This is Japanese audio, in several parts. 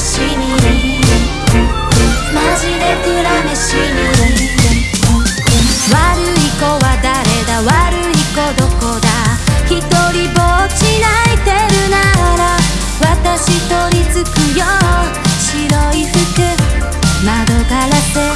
飯にマジで恨めしに悪い子は誰だ悪い子どこだ?一人ぼっち泣いてるなら私取り付くよ。白い服。窓ガラス。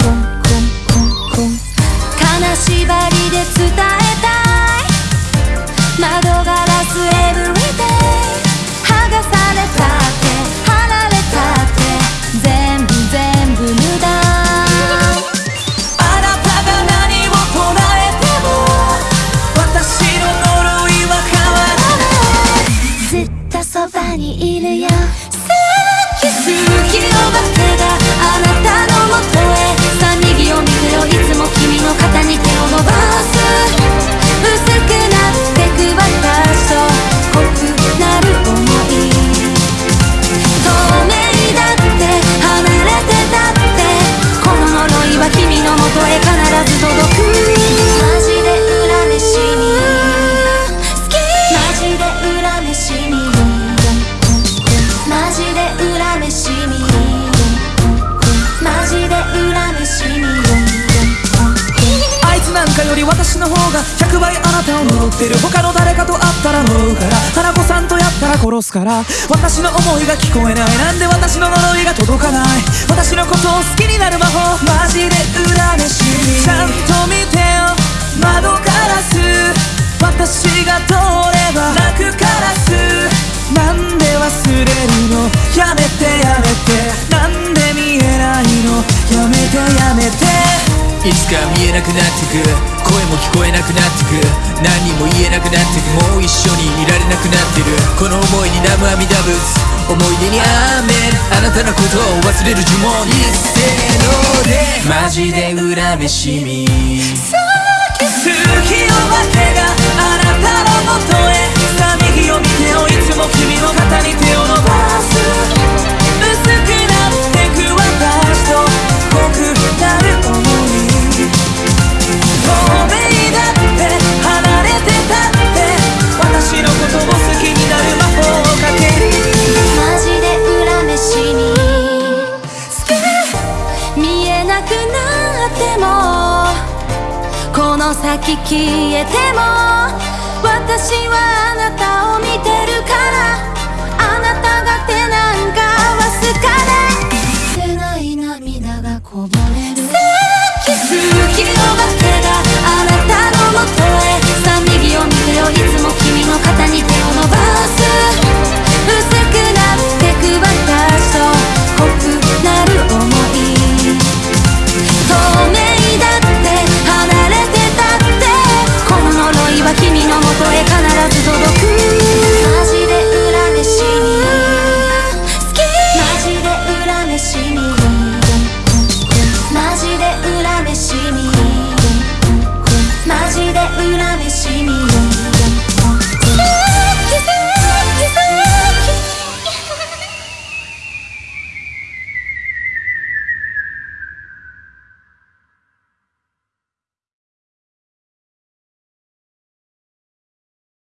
そばにいるよ。より私の方が100倍あなたを呪ってる。他の誰かと会ったら呪うから。花子さんとやったら殺すから。私の思いが聞こえない。なんで私の呪いが届かない。私のことを好きになる魔法。マジで恨めしみちゃんと見てよ。窓ガラス。私が通れば。泣くカラス。なんで忘れるの。やめてやめて。なんで見えないの。やめてやめて。いつか見えなくなってく。声も聞こえなくなってく何も言えなくなってくもう一緒にいられなくなってる。この思いに南無阿弥陀仏思い出にアーメンあなたのことを忘れる呪文。一斉ので。マジで恨めしみ。この先消えても私はあなた